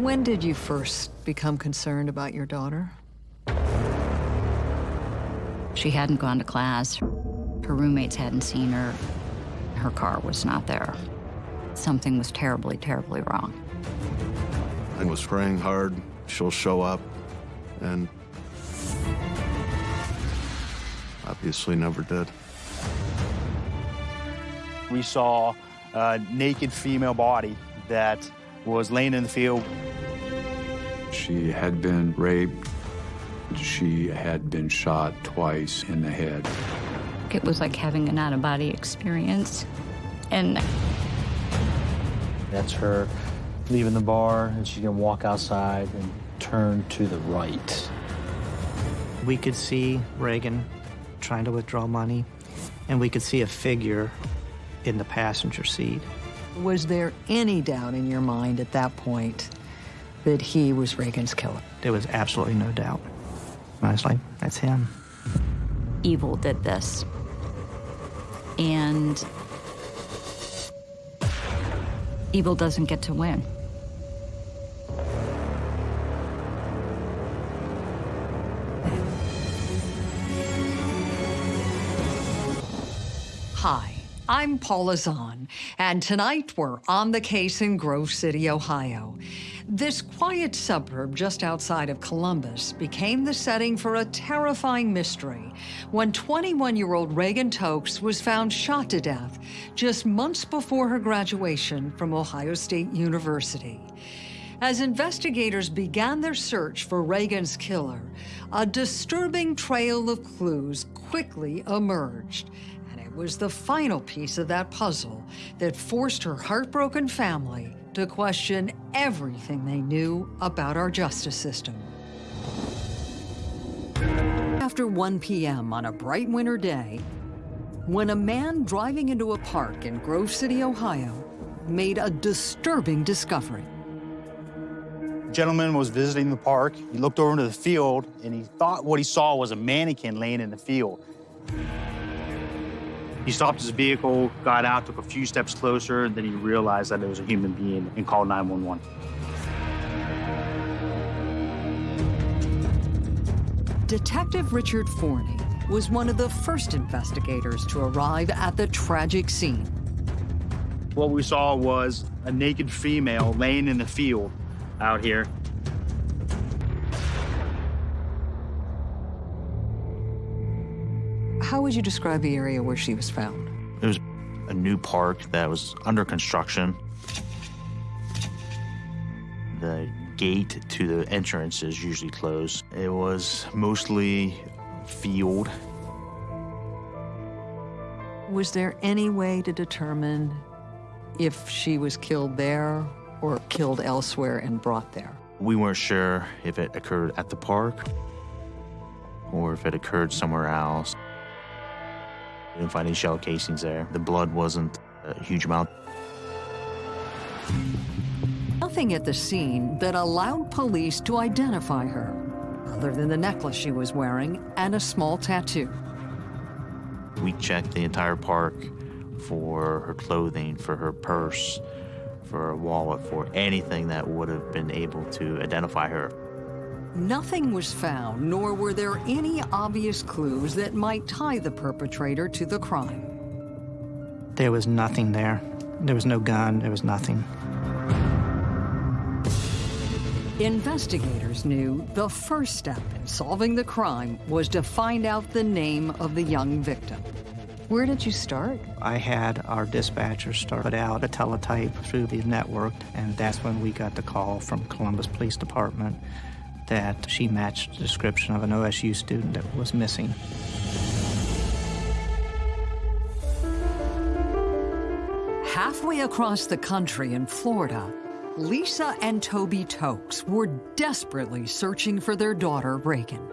When did you first become concerned about your daughter? She hadn't gone to class. Her roommates hadn't seen her. Her car was not there. Something was terribly, terribly wrong. I was praying hard she'll show up, and obviously never did. We saw a naked female body that was laying in the field. She had been raped. She had been shot twice in the head. It was like having an out-of-body experience. And that's her leaving the bar, and she's gonna walk outside and turn to the right. We could see Reagan trying to withdraw money, and we could see a figure in the passenger seat. Was there any doubt in your mind at that point that he was Reagan's killer? There was absolutely no doubt. I was like, that's him. Evil did this. And evil doesn't get to win. Hi, I'm Paula Zahn, and tonight we're on the case in Grove City, Ohio. This quiet suburb just outside of Columbus became the setting for a terrifying mystery when 21-year-old Reagan Tokes was found shot to death just months before her graduation from Ohio State University. As investigators began their search for Reagan's killer, a disturbing trail of clues quickly emerged was the final piece of that puzzle that forced her heartbroken family to question everything they knew about our justice system. After 1 p.m. on a bright winter day, when a man driving into a park in Grove City, Ohio, made a disturbing discovery. The gentleman was visiting the park. He looked over into the field, and he thought what he saw was a mannequin laying in the field. He stopped his vehicle, got out, took a few steps closer, and then he realized that it was a human being and called 911. Detective Richard Forney was one of the first investigators to arrive at the tragic scene. What we saw was a naked female laying in the field out here. Would you describe the area where she was found? It was a new park that was under construction. The gate to the entrance is usually closed. It was mostly field. Was there any way to determine if she was killed there or killed elsewhere and brought there? We weren't sure if it occurred at the park or if it occurred somewhere else. We didn't find any shell casings there. The blood wasn't a huge amount. Nothing at the scene that allowed police to identify her, other than the necklace she was wearing and a small tattoo. We checked the entire park for her clothing, for her purse, for a wallet, for anything that would have been able to identify her. Nothing was found, nor were there any obvious clues that might tie the perpetrator to the crime. There was nothing there. There was no gun, there was nothing. Investigators knew the first step in solving the crime was to find out the name of the young victim. Where did you start? I had our dispatcher start out a teletype through the network, and that's when we got the call from Columbus Police Department that she matched the description of an OSU student that was missing. Halfway across the country in Florida, Lisa and Toby Tokes were desperately searching for their daughter, Reagan.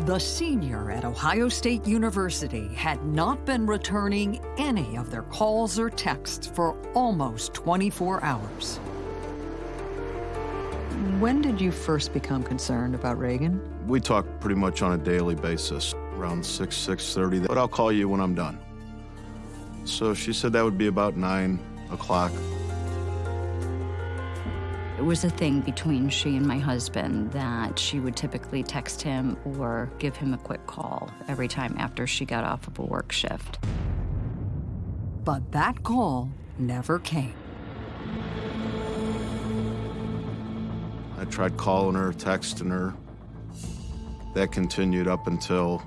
The senior at Ohio State University had not been returning any of their calls or texts for almost 24 hours. When did you first become concerned about Reagan? We talk pretty much on a daily basis, around 6, 6.30, but I'll call you when I'm done. So she said that would be about 9 o'clock. It was a thing between she and my husband that she would typically text him or give him a quick call every time after she got off of a work shift. But that call never came. I tried calling her, texting her. That continued up until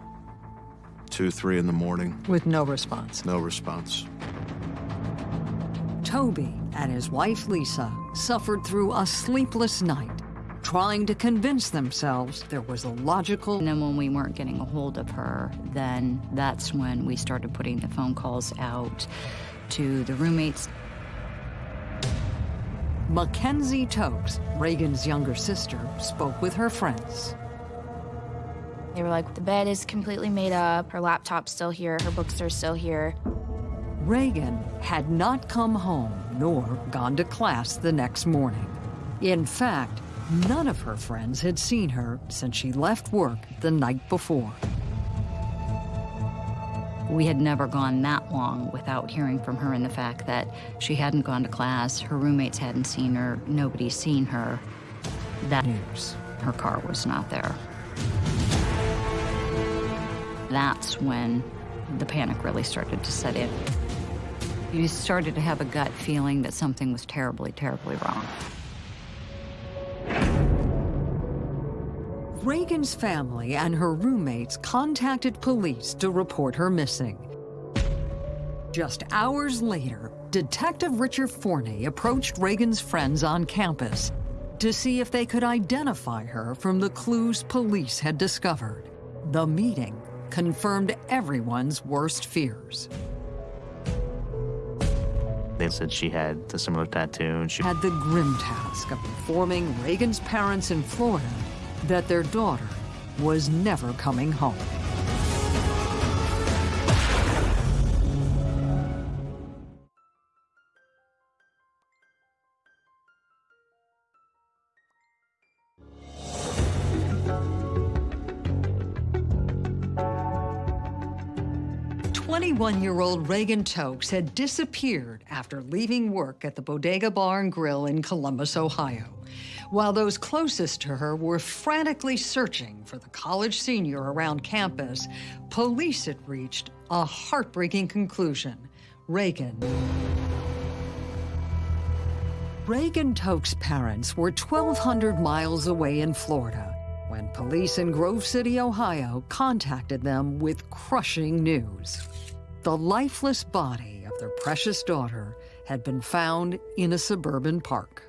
2, 3 in the morning. With no response. No response. Toby and his wife Lisa suffered through a sleepless night, trying to convince themselves there was a logical. And then when we weren't getting a hold of her, then that's when we started putting the phone calls out to the roommates. Mackenzie Tokes, Reagan's younger sister, spoke with her friends. They were like, the bed is completely made up, her laptop's still here, her books are still here. Reagan had not come home nor gone to class the next morning. In fact, none of her friends had seen her since she left work the night before. We had never gone that long without hearing from her and the fact that she hadn't gone to class, her roommates hadn't seen her, nobody's seen her. That news, her car was not there. That's when the panic really started to set in. You started to have a gut feeling that something was terribly, terribly wrong. Reagan's family and her roommates contacted police to report her missing. Just hours later, Detective Richard Forney approached Reagan's friends on campus to see if they could identify her from the clues police had discovered. The meeting confirmed everyone's worst fears. They said she had a similar tattoo and she had the grim task of informing Reagan's parents in Florida that their daughter was never coming home. Twenty-one-year-old Reagan Tokes had disappeared after leaving work at the Bodega Bar and Grill in Columbus, Ohio while those closest to her were frantically searching for the college senior around campus, police had reached a heartbreaking conclusion. Reagan. Reagan Toke's parents were 1,200 miles away in Florida when police in Grove City, Ohio contacted them with crushing news. The lifeless body of their precious daughter had been found in a suburban park.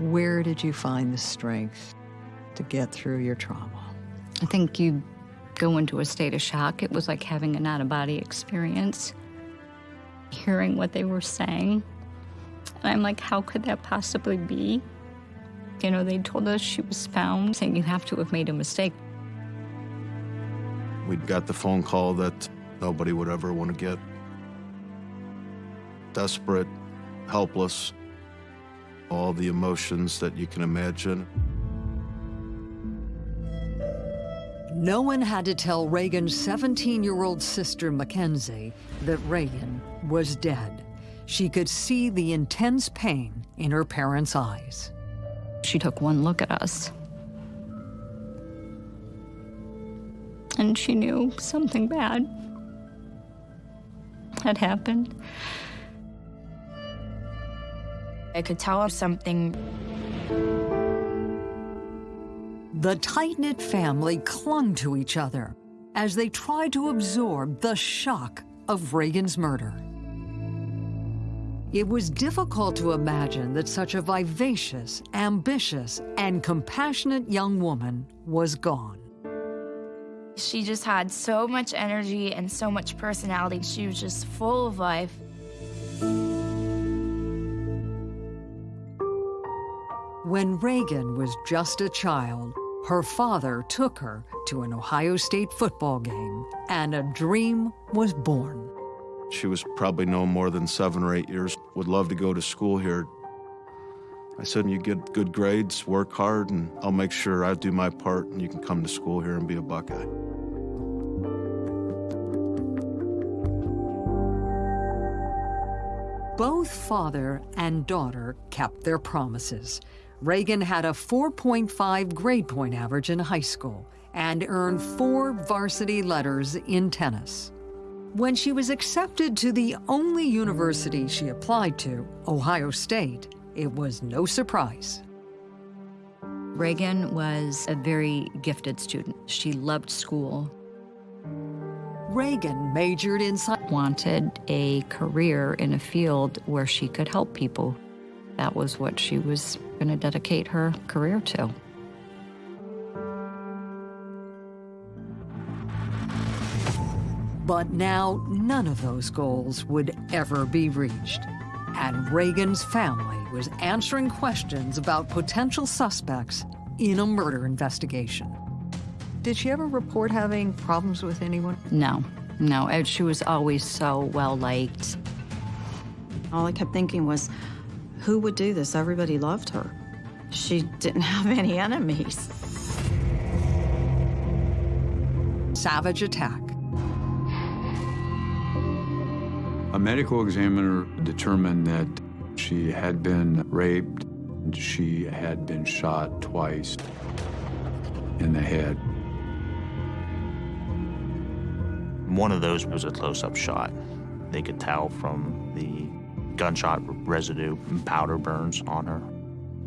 Where did you find the strength to get through your trauma? I think you go into a state of shock. It was like having an out of body experience, hearing what they were saying. And I'm like, how could that possibly be? You know, they told us she was found, saying you have to have made a mistake. We got the phone call that nobody would ever want to get. Desperate, helpless, all the emotions that you can imagine. No one had to tell Reagan's 17-year-old sister, Mackenzie, that Reagan was dead. She could see the intense pain in her parents' eyes. She took one look at us. And she knew something bad had happened. I could tell something. The tight-knit family clung to each other as they tried to absorb the shock of Reagan's murder. It was difficult to imagine that such a vivacious, ambitious, and compassionate young woman was gone. She just had so much energy and so much personality. She was just full of life. When Reagan was just a child, her father took her to an Ohio State football game, and a dream was born. She was probably no more than seven or eight years, would love to go to school here. I said, you get good grades, work hard, and I'll make sure I do my part, and you can come to school here and be a Buckeye. Both father and daughter kept their promises. Reagan had a 4.5 grade point average in high school and earned four varsity letters in tennis. When she was accepted to the only university she applied to, Ohio State, it was no surprise. Reagan was a very gifted student. She loved school. Reagan majored in science. Wanted a career in a field where she could help people. That was what she was going to dedicate her career to. But now none of those goals would ever be reached. And Reagan's family was answering questions about potential suspects in a murder investigation. Did she ever report having problems with anyone? No, no. She was always so well liked. All I kept thinking was, who would do this? Everybody loved her. She didn't have any enemies. Savage attack. A medical examiner determined that she had been raped. She had been shot twice in the head. One of those was a close-up shot. They could tell from the gunshot residue and powder burns on her.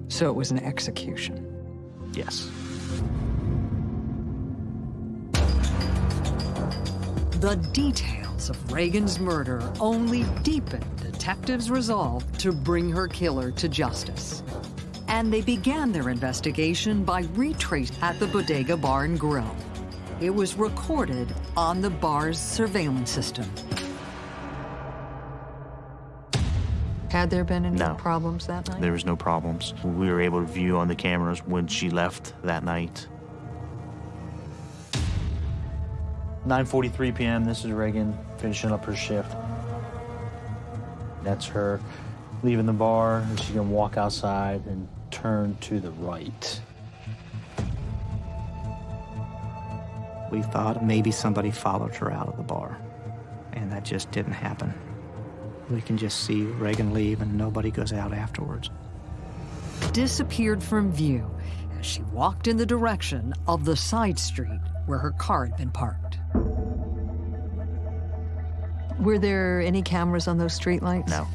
So it was an execution. Yes. The details of Reagan's murder only deepened detectives' resolve to bring her killer to justice. And they began their investigation by retracing at the Bodega Bar and Grill. It was recorded on the bar's surveillance system. Had there been any No. problems that night? There was no problems. We were able to view on the cameras when she left that night. 9.43 p.m., this is Reagan finishing up her shift. That's her leaving the bar, and she can walk outside and turn to the right. We thought maybe somebody followed her out of the bar, and that just didn't happen. We can just see Reagan leave, and nobody goes out afterwards. disappeared from view as she walked in the direction of the side street where her car had been parked. Were there any cameras on those streetlights? No.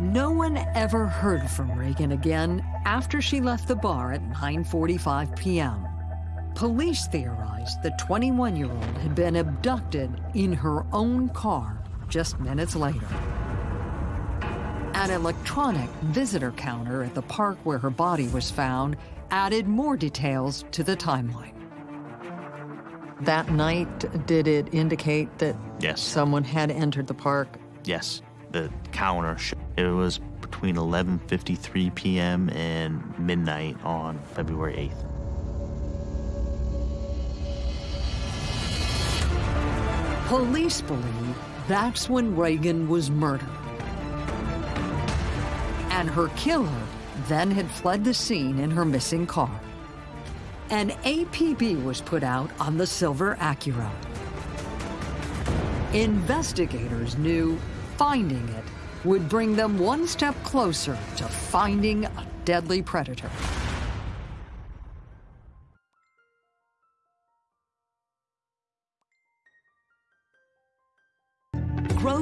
No one ever heard from Reagan again after she left the bar at 9:45 p.m. Police theorized the 21-year-old had been abducted in her own car just minutes later. An electronic visitor counter at the park where her body was found added more details to the timeline. That night, did it indicate that Yes. someone had entered the park? Yes. The counter, it was between 11.53 p.m. and midnight on February 8th. Police believe that's when Reagan was murdered. And her killer then had fled the scene in her missing car. An APB was put out on the silver Acura. Investigators knew finding it would bring them one step closer to finding a deadly predator.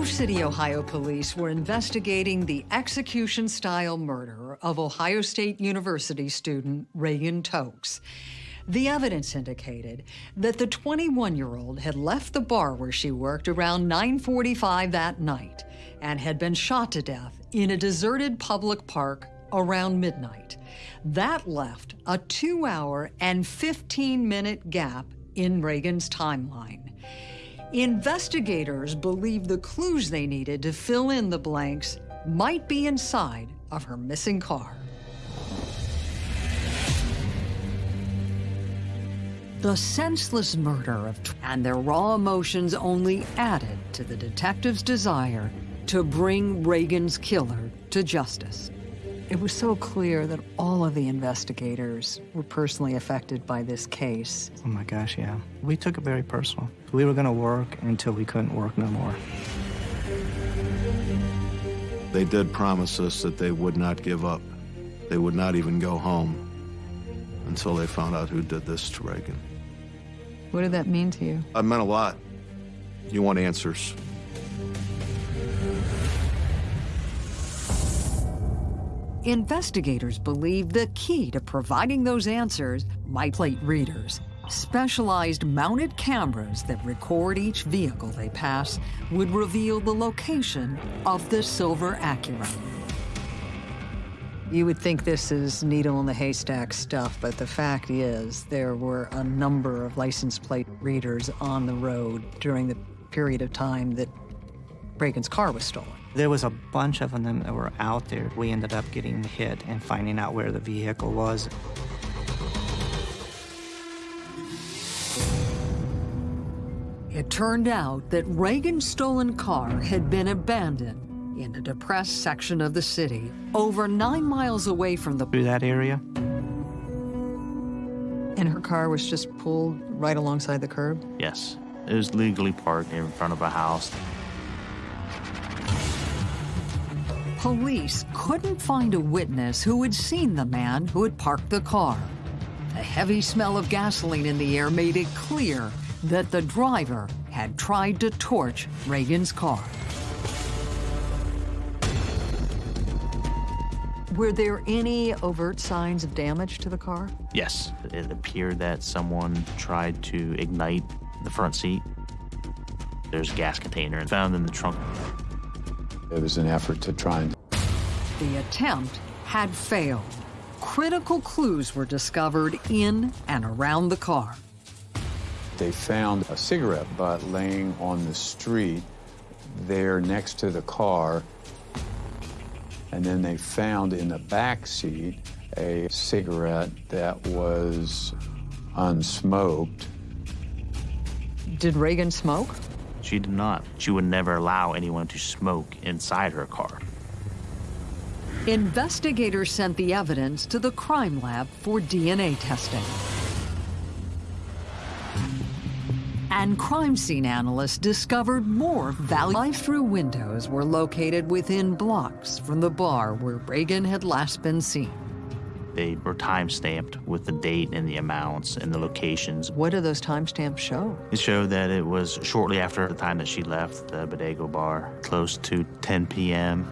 Grove City, Ohio police were investigating the execution-style murder of Ohio State University student Reagan Tokes. The evidence indicated that the 21-year-old had left the bar where she worked around 9:45 that night and had been shot to death in a deserted public park around midnight. That left a 2-hour and 15-minute gap in Reagan's timeline. Investigators believe the clues they needed to fill in the blanks might be inside of her missing car. The senseless murder of and their raw emotions only added to the detective's desire to bring Reagan's killer to justice. It was so clear that all of the investigators were personally affected by this case. Oh my gosh, yeah. We took it very personal. We were going to work until we couldn't work no more. They did promise us that they would not give up. They would not even go home until they found out who did this to Reagan. What did that mean to you? It meant a lot. You want answers. Investigators believe the key to providing those answers might plate readers. Specialized mounted cameras that record each vehicle they pass would reveal the location of the silver Acura. You would think this is needle in the haystack stuff, but the fact is there were a number of license plate readers on the road during the period of time that Reagan's car was stolen. There was a bunch of them that were out there. We ended up getting hit and finding out where the vehicle was. It turned out that Reagan's stolen car had been abandoned in a depressed section of the city, over nine miles away from the... Through that area. And her car was just pulled right alongside the curb? Yes. It was legally parked in front of a house. Police couldn't find a witness who had seen the man who had parked the car. A heavy smell of gasoline in the air made it clear that the driver had tried to torch Reagan's car. Were there any overt signs of damage to the car? Yes. It appeared that someone tried to ignite the front seat. There's a gas container found in the trunk. It was an effort to try and The attempt had failed. Critical clues were discovered in and around the car. They found a cigarette butt laying on the street there next to the car. And then they found in the back seat a cigarette that was unsmoked. Did Reagan smoke? She did not. She would never allow anyone to smoke inside her car. Investigators sent the evidence to the crime lab for DNA testing. And crime scene analysts discovered more value Life through windows were located within blocks from the bar where Reagan had last been seen. They were time stamped with the date and the amounts and the locations. What do those timestamps show? It showed that it was shortly after the time that she left the Bodega bar, close to 10 p.m.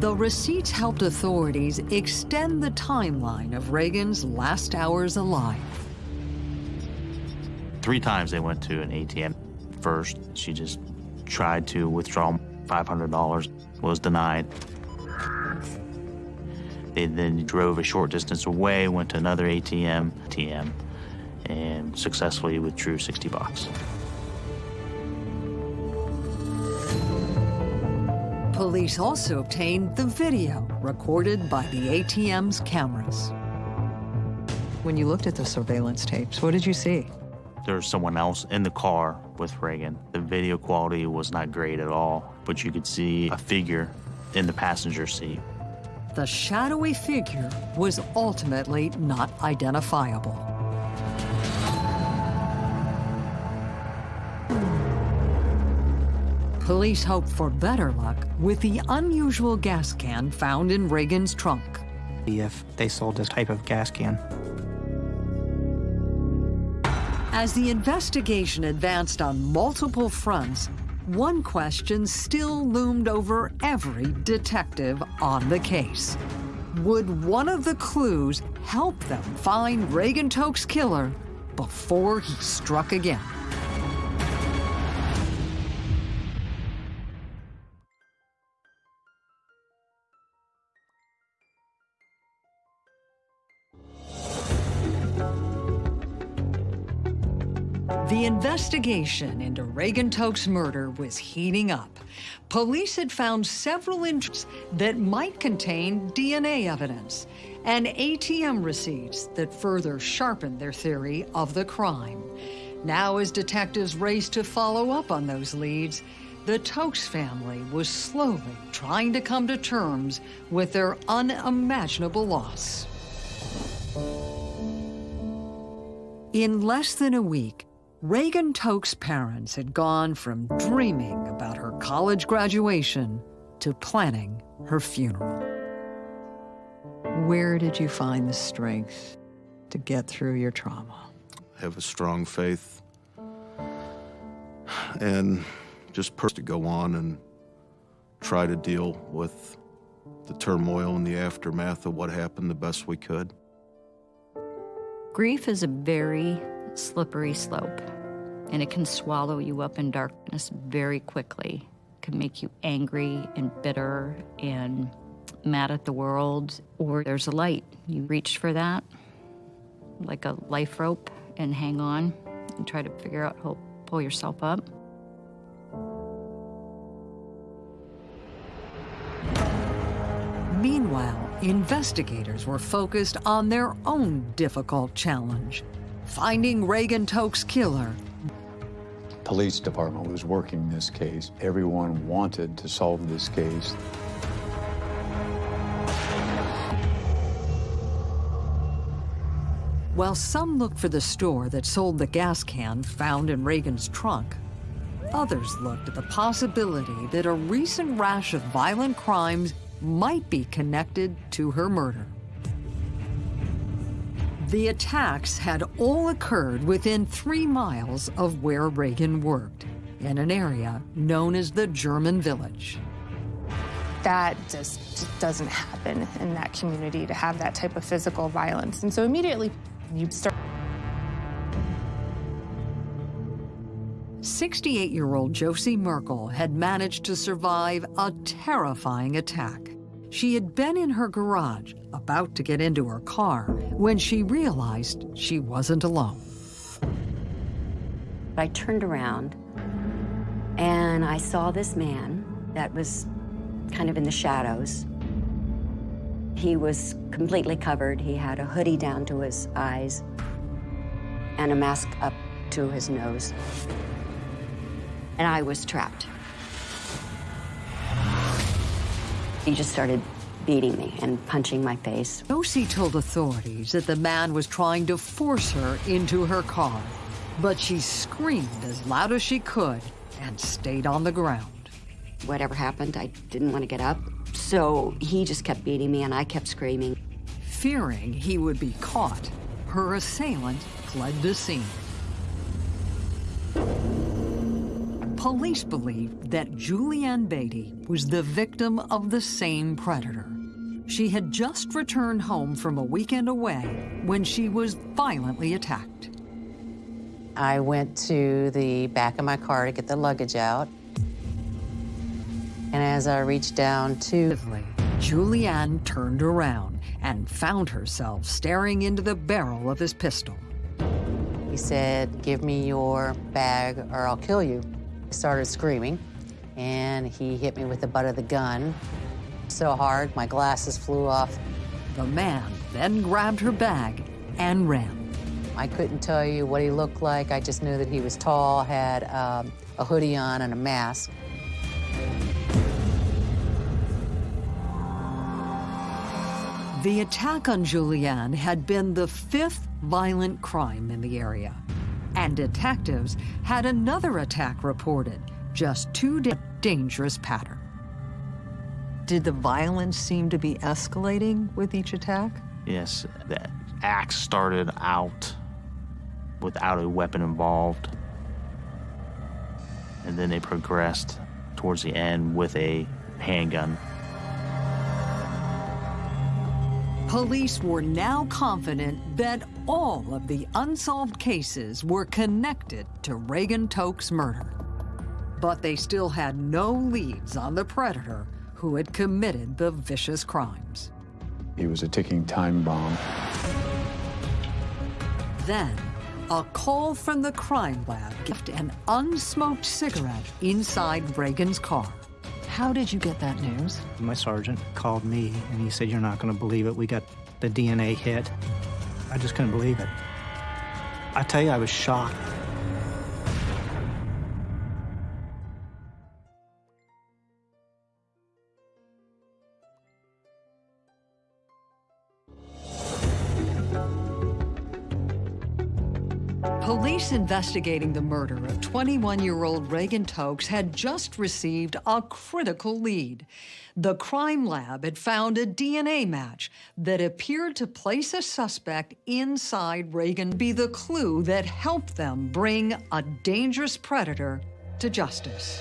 The receipts helped authorities extend the timeline of Reagan's last hours alive. Three times they went to an ATM. First, she just tried to withdraw $500, was denied. They then drove a short distance away, went to another ATM, ATM, and successfully withdrew 60 bucks. Police also obtained the video recorded by the ATM's cameras. When you looked at the surveillance tapes, what did you see? There was someone else in the car with Reagan. The video quality was not great at all, but you could see a figure in the passenger seat. The shadowy figure was ultimately not identifiable. Police hoped for better luck with the unusual gas can found in Reagan's trunk. If they sold this type of gas can. As the investigation advanced on multiple fronts, one question still loomed over every detective on the case. Would one of the clues help them find Reagan Toke's killer before he struck again? The investigation into Reagan Toke's murder was heating up. Police had found several interests that might contain DNA evidence and ATM receipts that further sharpened their theory of the crime. Now, as detectives raced to follow up on those leads, the Tokes family was slowly trying to come to terms with their unimaginable loss. In less than a week, Reagan Toke's parents had gone from dreaming about her college graduation to planning her funeral. Where did you find the strength to get through your trauma? Have a strong faith and just to go on and try to deal with the turmoil and the aftermath of what happened the best we could. Grief is a very slippery slope, and it can swallow you up in darkness very quickly. It can make you angry and bitter and mad at the world, or there's a light. You reach for that, like a life rope, and hang on and try to figure out how to pull yourself up. Meanwhile, investigators were focused on their own difficult challenge, finding Reagan Toke's killer. Police department was working this case. Everyone wanted to solve this case. While some looked for the store that sold the gas can found in Reagan's trunk, others looked at the possibility that a recent rash of violent crimes might be connected to her murder. The attacks had all occurred within three miles of where Reagan worked, in an area known as the German Village. That just, doesn't happen in that community to have that type of physical violence. And so immediately you start 68-year-old Josie Merkel had managed to survive a terrifying attack. She had been in her garage, about to get into her car, when she realized she wasn't alone. I turned around and I saw this man that was kind of in the shadows. He was completely covered. He had a hoodie down to his eyes and a mask up to his nose. And I was trapped. He just started beating me and punching my face. Josie told authorities that the man was trying to force her into her car, but she screamed as loud as she could and stayed on the ground. Whatever happened, I didn't want to get up. So he just kept beating me and I kept screaming. Fearing he would be caught, her assailant fled the scene. Police believe that Julianne Beatty was the victim of the same predator. She had just returned home from a weekend away when she was violently attacked. I went to the back of my car to get the luggage out. And as I reached down to... Julianne turned around and found herself staring into the barrel of his pistol. He said, give me your bag or I'll kill you. Started screaming, and he hit me with the butt of the gun so hard my glasses flew off. The man then grabbed her bag and ran. I couldn't tell you what he looked like. I just knew that he was tall, had um, a hoodie on and a mask. The attack on Julianne had been the fifth violent crime in the area. And detectives had another attack reported, just two dangerous pattern. Did the violence seem to be escalating with each attack? Yes, the axe started out without a weapon involved. And then they progressed towards the end with a handgun. Police were now confident that all of the unsolved cases were connected to Reagan Toke's murder. But they still had no leads on the predator who had committed the vicious crimes. He was a ticking time bomb. Then, a call from the crime lab left an unsmoked cigarette inside Reagan's car. How did you get that news? My sergeant called me and he said, You're not going to believe it. We got the DNA hit. I just couldn't believe it. I tell you, I was shocked. Police investigating the murder of 21-year-old Reagan Tokes had just received a critical lead. The crime lab had found a DNA match that appeared to place a suspect inside Reagan be the clue that helped them bring a dangerous predator to justice.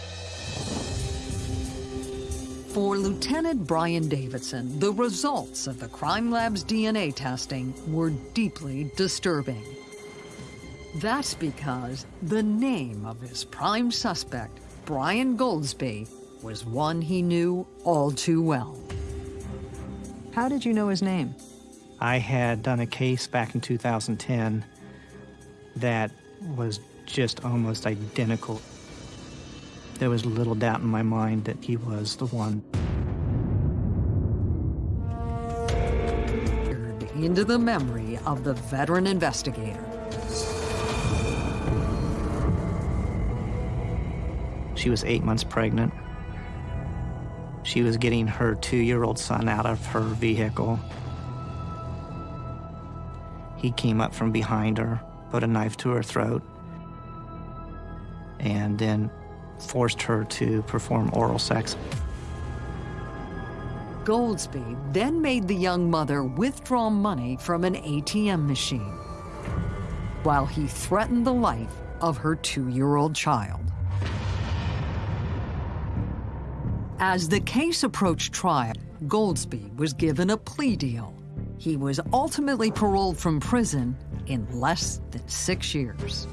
For Lieutenant Brian Davidson, the results of the crime lab's DNA testing were deeply disturbing. That's because the name of his prime suspect, Brian Golsby, was one he knew all too well. How did you know his name? I had done a case back in 2010 that was just almost identical. There was little doubt in my mind that he was the one. Into the memory of the veteran investigator. She was eight months pregnant. She was getting her two-year-old son out of her vehicle. He came up from behind her, put a knife to her throat, and then forced her to perform oral sex. Golsby then made the young mother withdraw money from an ATM machine while he threatened the life of her two-year-old child. As the case approached trial, Golsby was given a plea deal. He was ultimately paroled from prison in less than six years.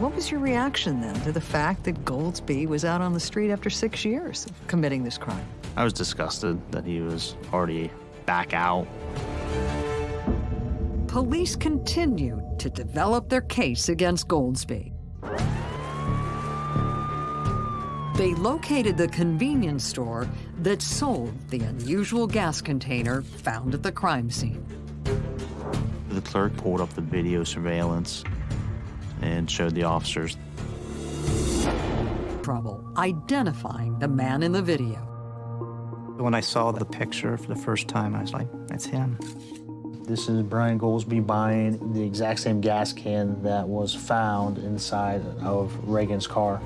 What was your reaction then to the fact that Golsby was out on the street after six years of committing this crime? I was disgusted that he was already back out. Police continued to develop their case against Golsby. They located the convenience store that sold the unusual gas container found at the crime scene. The clerk pulled up the video surveillance and showed the officers. Trouble identifying the man in the video. When I saw the picture for the first time, I was like, that's him. This is Brian Golsby buying the exact same gas can that was found inside of Reagan's car.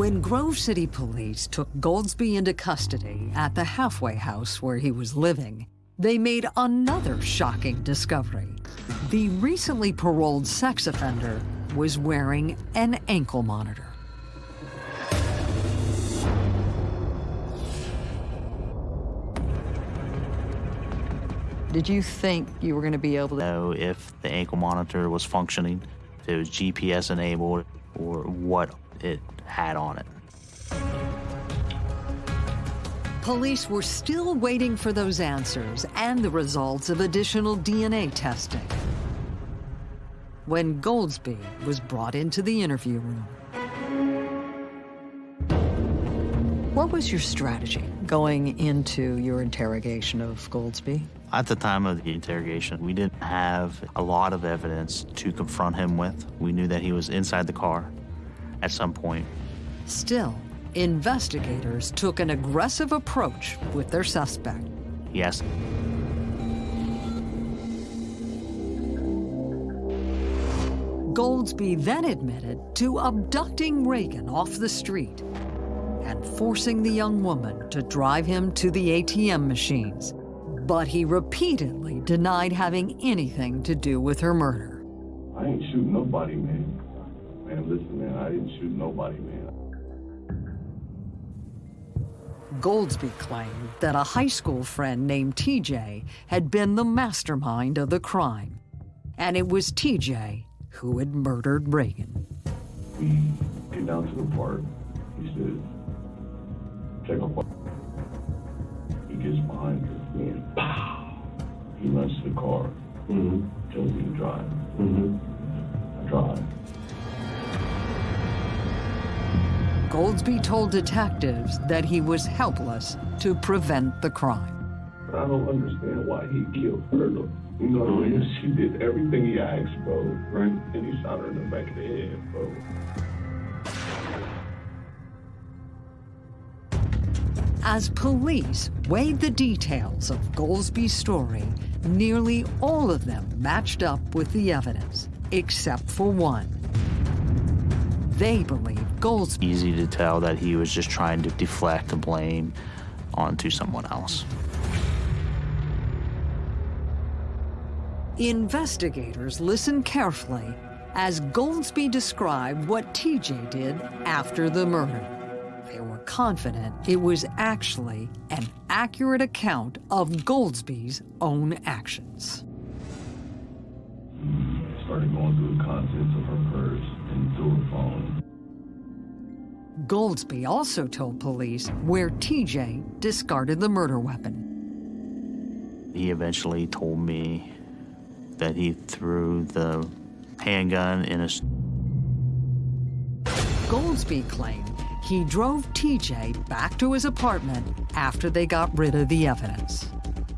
When Grove City Police took Golsby into custody at the halfway house where he was living, they made another shocking discovery. The recently paroled sex offender was wearing an ankle monitor. Did you think you were going to be able to know if the ankle monitor was functioning, if it was GPS enabled, or what it had on it? Police were still waiting for those answers and the results of additional DNA testing. When Golsby was brought into the interview room. What was your strategy going into your interrogation of Golsby? At the time of the interrogation, we didn't have a lot of evidence to confront him with. We knew that he was inside the car at some point. Still, investigators took an aggressive approach with their suspect. Yes. Golsby then admitted to abducting Reagan off the street and forcing the young woman to drive him to the ATM machines. But he repeatedly denied having anything to do with her murder. I ain't shooting nobody, man. Man, listen, man, I didn't shoot nobody, man. Golsby claimed that a high school friend named TJ had been the mastermind of the crime. And it was TJ who had murdered Reagan. We get down to the park. He said, check up. He gets behind me and pow! He runs to the car. Mm-hmm. Tells me to drive. Mm-hmm. I drive. Golsby told detectives that he was helpless to prevent the crime. I don't understand why he killed her. Though. You know what I mean? She did everything he asked, bro. Right? And he shot her in the back of the head, bro. As police weighed the details of Golsby's story, Nearly all of them matched up with the evidence, except for one. They believe Golsby. Easy to tell that he was just trying to deflect the blame onto someone else. Investigators listened carefully as Golsby described what TJ did after the murder. They were confident it was actually an accurate account of Golsby's own actions. Started going through the contents Golsby also told police where TJ discarded the murder weapon. He eventually told me that he threw the handgun in a. Golsby claimed he drove TJ back to his apartment after they got rid of the evidence.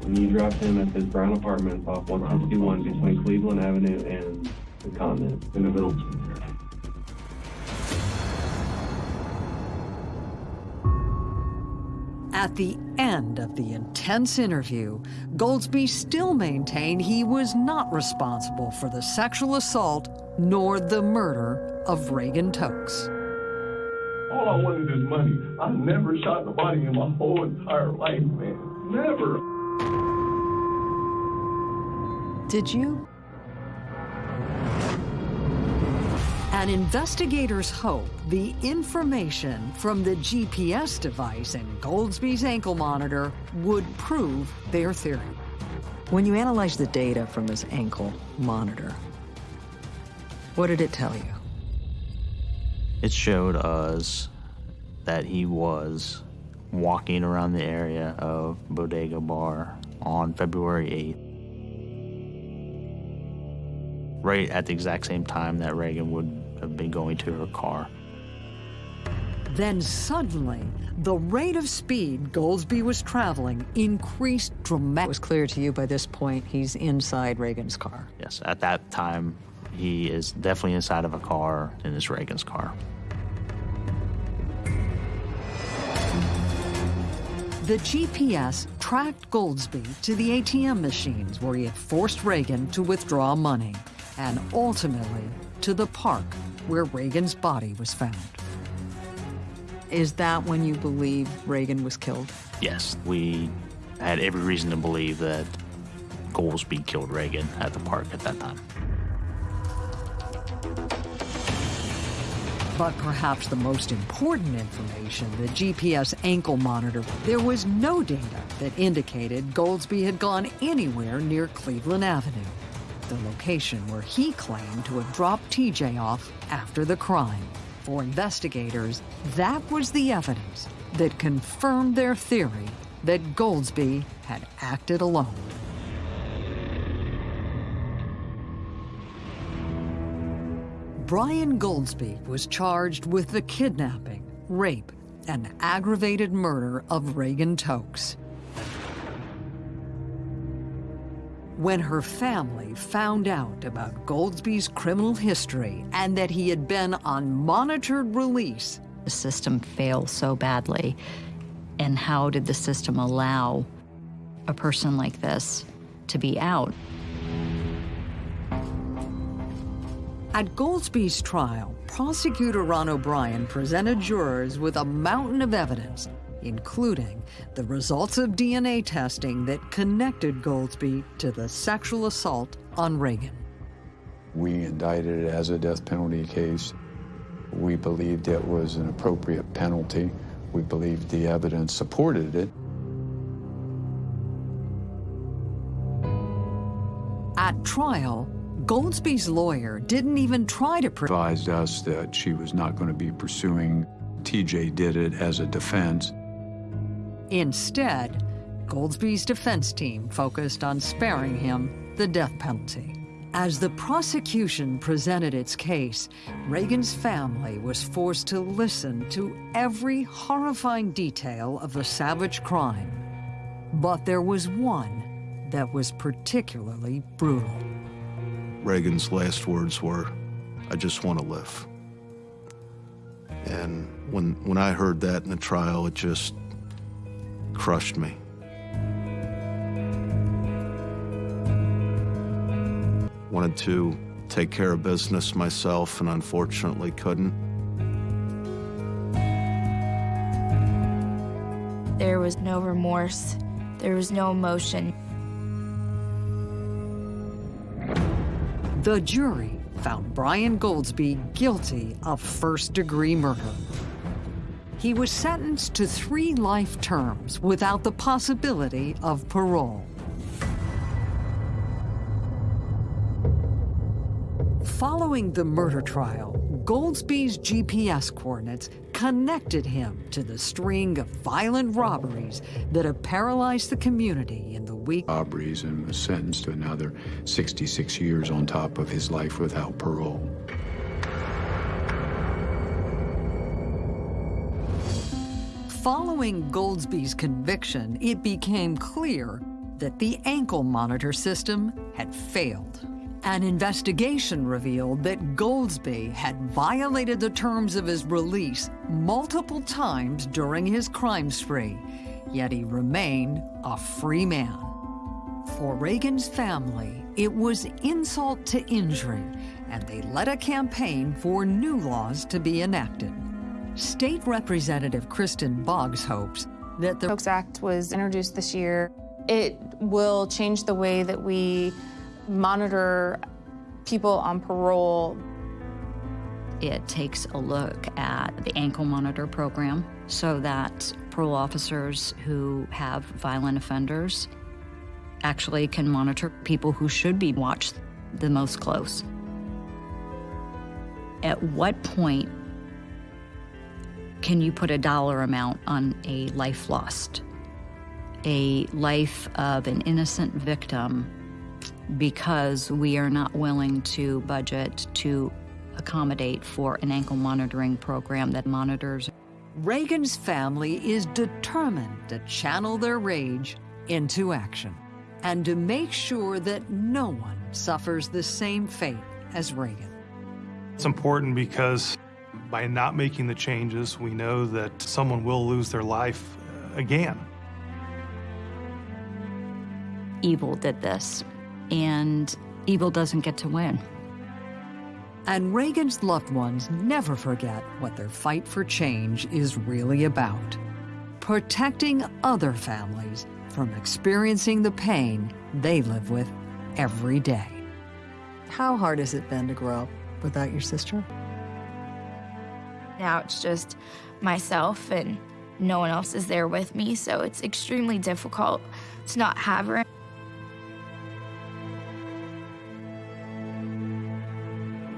When you dropped him at his brown apartment off 161 between Cleveland Avenue and the Continent in the middle. At the end of the intense interview, Golsby still maintained he was not responsible for the sexual assault nor the murder of Reagan Tokes. All I wanted is money. I never shot nobody in my whole entire life, man. Never. Did you? And investigators hope the information from the GPS device in Golsby's ankle monitor would prove their theory. When you analyzed the data from his ankle monitor, what did it tell you? It showed us that he was walking around the area of Bodega Bar on February 8th. Right at the exact same time that Reagan would have been going to her car. Then suddenly, the rate of speed Golsby was traveling increased dramatically. It was clear to you by this point he's inside Reagan's car. Yes, at that time, he is definitely inside of a car in his Reagan's car. The GPS tracked Golsby to the ATM machines where he had forced Reagan to withdraw money, and ultimately to the park where Reagan's body was found. Is that when you believe Reagan was killed? Yes, we had every reason to believe that Golsby killed Reagan at the park at that time. But perhaps the most important information, the GPS ankle monitor, there was no data that indicated Golsby had gone anywhere near Cleveland Avenue, the location where he claimed to have dropped TJ off after the crime. For investigators, that was the evidence that confirmed their theory that Golsby had acted alone. Brian Golsby was charged with the kidnapping, rape, and aggravated murder of Reagan Tokes. When her family found out about Golsby's criminal history and that he had been on monitored release, the system failed so badly. And how did the system allow a person like this to be out? At Golsby's trial, prosecutor Ron O'Brien presented jurors with a mountain of evidence, including the results of DNA testing that connected Golsby to the sexual assault on Reagan. We indicted it as a death penalty case. We believed it was an appropriate penalty. We believed the evidence supported it. At trial, Golsby's lawyer didn't even try to advise us that she was not going to be pursuing. TJ did it as a defense. Instead, Golsby's defense team focused on sparing him the death penalty. As the prosecution presented its case, Reagan's family was forced to listen to every horrifying detail of the savage crime. But there was one that was particularly brutal. Reagan's last words were, I just want to live. And when, when I heard that in the trial, it just crushed me. Wanted to take care of business myself and unfortunately couldn't. There was no remorse. There was no emotion. The jury found Brian Golsby guilty of first-degree murder. He was sentenced to three life terms without the possibility of parole. Following the murder trial, Golsby's GPS coordinates connected him to the string of violent robberies that have paralyzed the community in the week. Robberies and was sentenced to another 66 years on top of his life without parole. Following Golsby's conviction, it became clear that the ankle monitor system had failed. An investigation revealed that Golsby had violated the terms of his release multiple times during his crime spree, yet he remained a free man. For Reagan's family, it was insult to injury, and they led a campaign for new laws to be enacted. State Representative Kristin Boggs hopes that the Tokes Act was introduced this year. It will change the way that we monitor people on parole. It takes a look at the ankle monitor program so that parole officers who have violent offenders actually can monitor people who should be watched the most close. At what point can you put a dollar amount on a life lost? A life of an innocent victim because we are not willing to budget to accommodate for an ankle monitoring program that monitors. Reagan's family is determined to channel their rage into action and to make sure that no one suffers the same fate as Reagan. It's important because by not making the changes, we know that someone will lose their life uh, again. Evil did this, and evil doesn't get to win. And Reagan's loved ones never forget what their fight for change is really about. Protecting other families from experiencing the pain they live with every day. How hard has it been to grow up without your sister? Now it's just myself and no one else is there with me, so it's extremely difficult to not have her.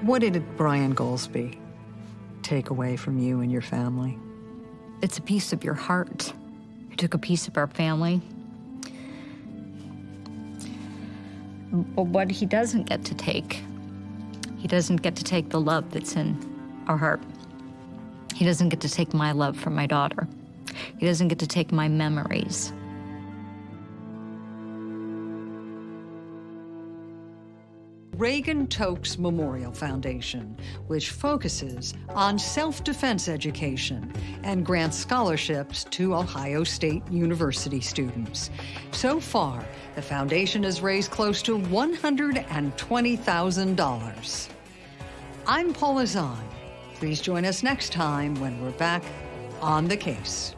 What did Brian Golsby take away from you and your family? It's a piece of your heart. He took a piece of our family. But what he doesn't get to take, he doesn't get to take the love that's in our heart. He doesn't get to take my love for my daughter. He doesn't get to take my memories. Reagan Tokes Memorial Foundation, which focuses on self-defense education and grants scholarships to Ohio State University students. So far, the foundation has raised close to $120,000. I'm Paula Zahn. Please join us next time when we're back on the case.